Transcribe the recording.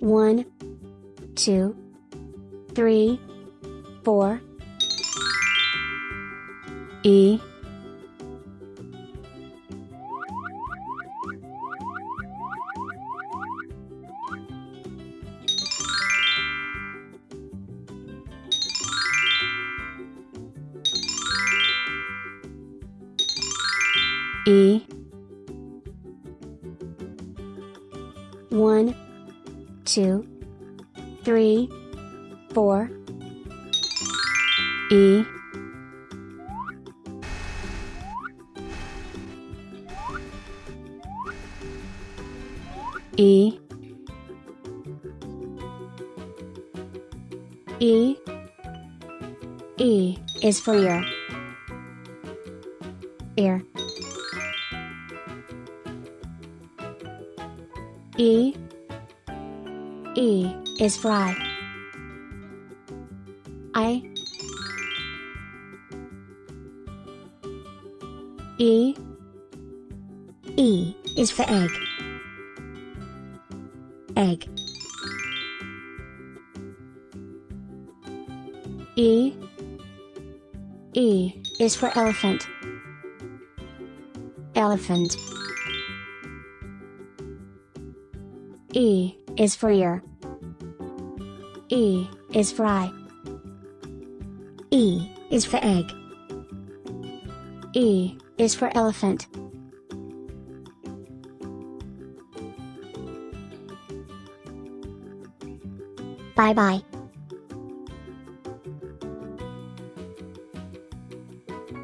One, two, three, four. E. E. One, two, three, four. E. E. E. E is for ear. Ear. E. E is for eye. I. E. E is for egg. Egg. E. E is for elephant. Elephant. E is for ear. E is for eye. E is for egg. E is for elephant. Bye bye.